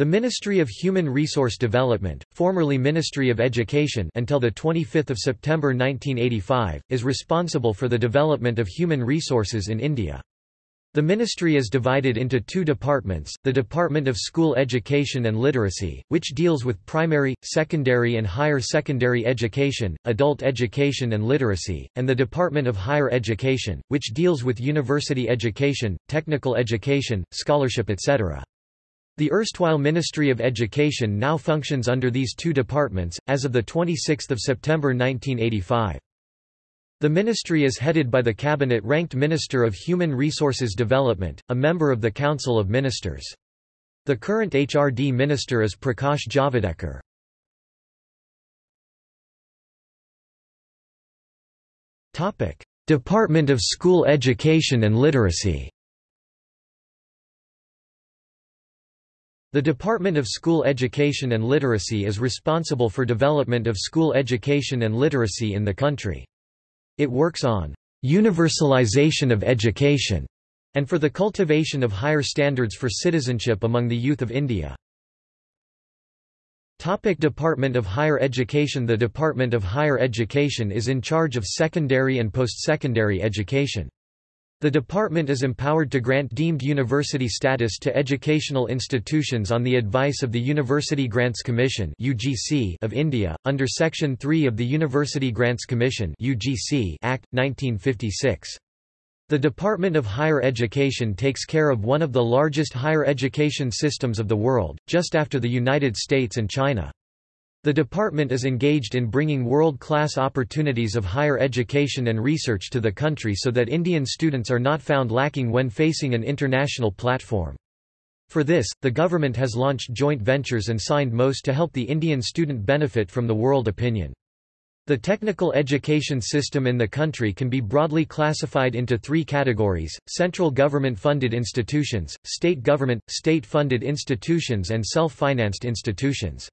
The Ministry of Human Resource Development, formerly Ministry of Education until 25 September 1985, is responsible for the development of human resources in India. The ministry is divided into two departments, the Department of School Education and Literacy, which deals with primary, secondary and higher secondary education, adult education and literacy, and the Department of Higher Education, which deals with university education, technical education, scholarship etc. The erstwhile Ministry of Education now functions under these two departments, as of 26 September 1985. The ministry is headed by the cabinet-ranked Minister of Human Resources Development, a member of the Council of Ministers. The current HRD minister is Prakash Javadekar. Department of School Education and Literacy The Department of School Education and Literacy is responsible for development of school education and literacy in the country. It works on universalization of education and for the cultivation of higher standards for citizenship among the youth of India. Topic Department of Higher Education The Department of Higher Education is in charge of secondary and post-secondary education. The department is empowered to grant deemed university status to educational institutions on the advice of the University Grants Commission of India, under Section 3 of the University Grants Commission Act, 1956. The Department of Higher Education takes care of one of the largest higher education systems of the world, just after the United States and China. The department is engaged in bringing world-class opportunities of higher education and research to the country so that Indian students are not found lacking when facing an international platform. For this, the government has launched joint ventures and signed MoUs to help the Indian student benefit from the world opinion. The technical education system in the country can be broadly classified into three categories, central government-funded institutions, state government, state-funded institutions and self-financed institutions.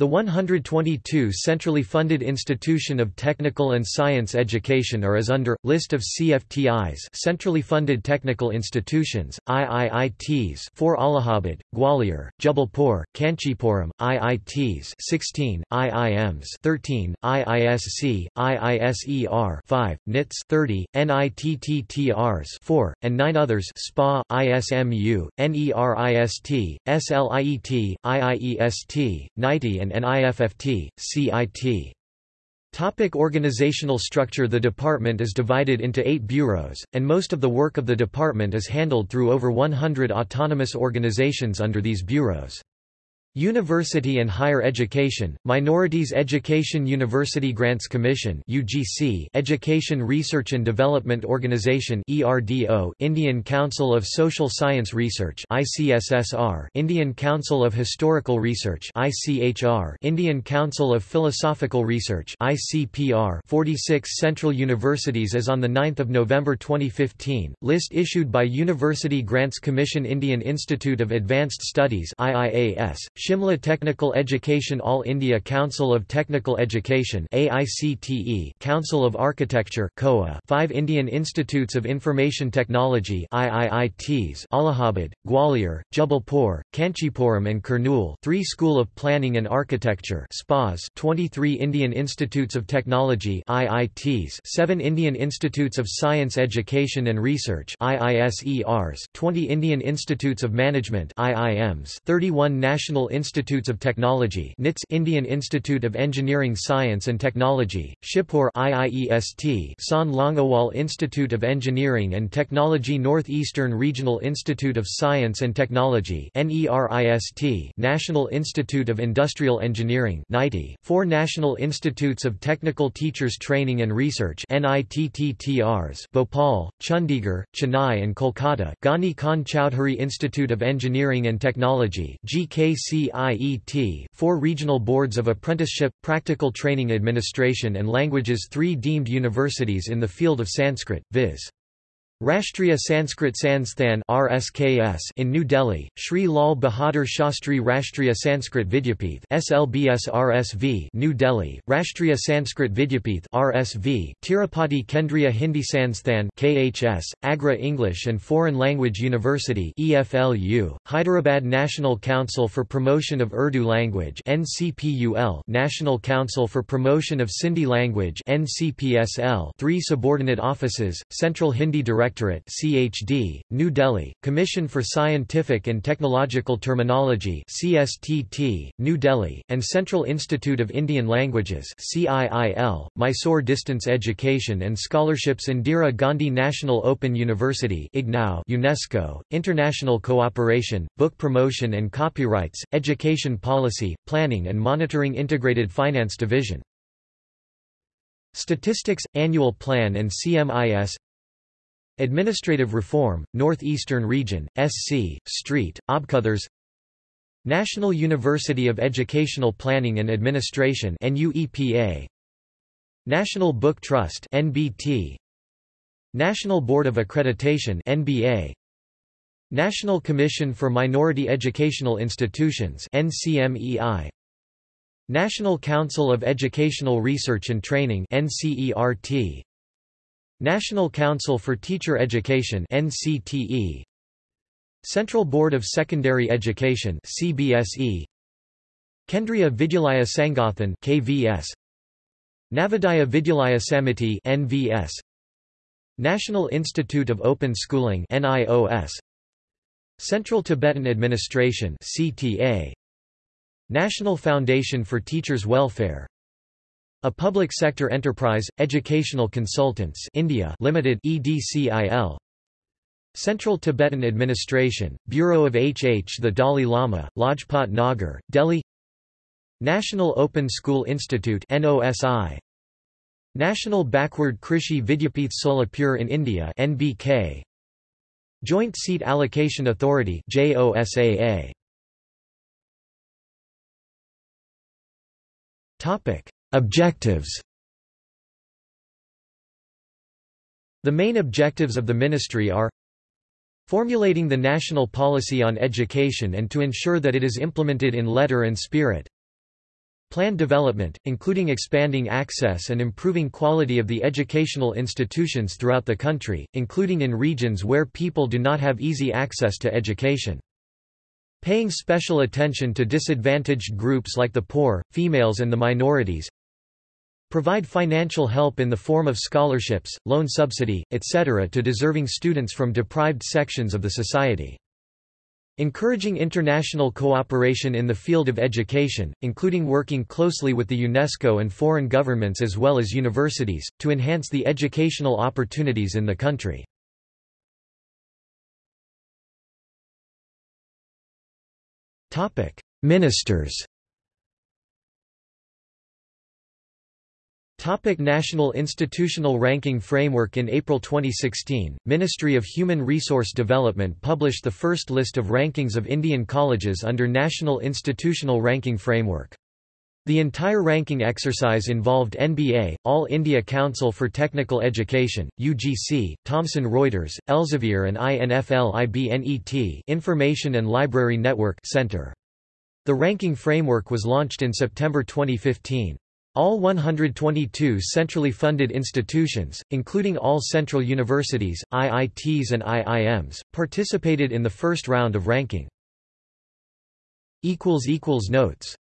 The 122 centrally funded institution of technical and science education are as under, list of CFTIs centrally funded technical institutions, IIITs 4 Allahabad, Gwalior, Jabalpur, Kanchipuram, IITs 16, IIMs 13, IISC, IISER 5, NITS 30, NITTTRs 4, and 9 others SPA, ISMU, NERIST, SLIET, IIEST, NITI and and IFFT, CIT. Topic organizational structure The department is divided into eight bureaus, and most of the work of the department is handled through over 100 autonomous organizations under these bureaus. University and Higher Education, Minorities Education University Grants Commission UGC, Education Research and Development Organization ERDO, Indian Council of Social Science Research ICSSR, Indian Council of Historical Research ICHR, Indian Council of Philosophical Research ICPR, 46 central universities as on the 9th of November 2015, list issued by University Grants Commission Indian Institute of Advanced Studies IIAS, Shimla Technical Education All India Council of Technical Education AICTE Council of Architecture COA 5 Indian Institutes of Information Technology IIITs Allahabad, Gwalior, Jabalpur, Kanchipuram and Kurnool 3 School of Planning and Architecture SPAs 23 Indian Institutes of Technology IITs 7 Indian Institutes of Science Education and Research IISERs 20 Indian Institutes of Management IIMs 31 National Institutes of Technology NITS Indian Institute of Engineering Science and Technology, Shibpur IIEST Sant Longowal Institute of Engineering and Technology Northeastern Regional Institute of Science and Technology NERIST National Institute of Industrial Engineering NITI, four National Institutes of Technical Teachers Training and Research NITTTRs Bhopal, Chandigarh, Chennai and Kolkata Ghani Khan Chowdhury Institute of Engineering and Technology GKC CIET, four regional boards of apprenticeship, practical training administration and languages three deemed universities in the field of Sanskrit, viz. Rashtriya Sanskrit Sansthan RSKS in New Delhi, Sri Lal Bahadur Shastri Rashtriya Sanskrit Vidyapith SLBS RSV New Delhi, Rashtriya Sanskrit Vidyapith RSV Tirupati Kendriya Hindi Sansthan KHS, Agra English and Foreign Language University EFLU, Hyderabad National Council for Promotion of Urdu Language NCPUL National Council for Promotion of Sindhi Language NCPSL Three subordinate offices, Central Hindi Director Directorate CHD, New Delhi, Commission for Scientific and Technological Terminology CSTT, New Delhi, and Central Institute of Indian Languages CIIL, Mysore Distance Education and Scholarships Indira Gandhi National Open University IGNOU UNESCO, International Cooperation, Book Promotion and Copyrights, Education Policy, Planning and Monitoring Integrated Finance Division. Statistics, Annual Plan and CMIS Administrative Reform, North-Eastern Region, SC, Street, Obkothers National University of Educational Planning and Administration NUEPA National Book Trust NBT National Board of Accreditation NBA National Commission for Minority Educational Institutions NCMEI National Council of Educational Research and Training NCERT National Council for Teacher Education NCTE Central Board of Secondary Education CBSE Kendriya Vidyalaya Sangathan KVS Navodaya Vidyalaya Samiti NVS National Institute of Open Schooling NIOS Central Tibetan Administration CTA National Foundation for Teachers' Welfare a public sector enterprise, Educational Consultants India Limited EDCIL Central Tibetan Administration, Bureau of HH The Dalai Lama, Lajpat Nagar, Delhi. National Open School Institute NOSI National Backward Krishi Vidyapith Solapur in India NBK Joint Seat Allocation Authority JOSAA Topic Objectives The main objectives of the ministry are formulating the national policy on education and to ensure that it is implemented in letter and spirit plan development, including expanding access and improving quality of the educational institutions throughout the country, including in regions where people do not have easy access to education. Paying special attention to disadvantaged groups like the poor, females and the minorities, Provide financial help in the form of scholarships, loan subsidy, etc. to deserving students from deprived sections of the society. Encouraging international cooperation in the field of education, including working closely with the UNESCO and foreign governments as well as universities, to enhance the educational opportunities in the country. Ministers Topic National Institutional Ranking Framework In April 2016, Ministry of Human Resource Development published the first list of rankings of Indian colleges under National Institutional Ranking Framework. The entire ranking exercise involved NBA, All India Council for Technical Education, UGC, Thomson Reuters, Elsevier and INFLIBNET Information and Library Network Center. The ranking framework was launched in September 2015. All 122 centrally funded institutions, including all central universities, IITs and IIMs, participated in the first round of ranking. Notes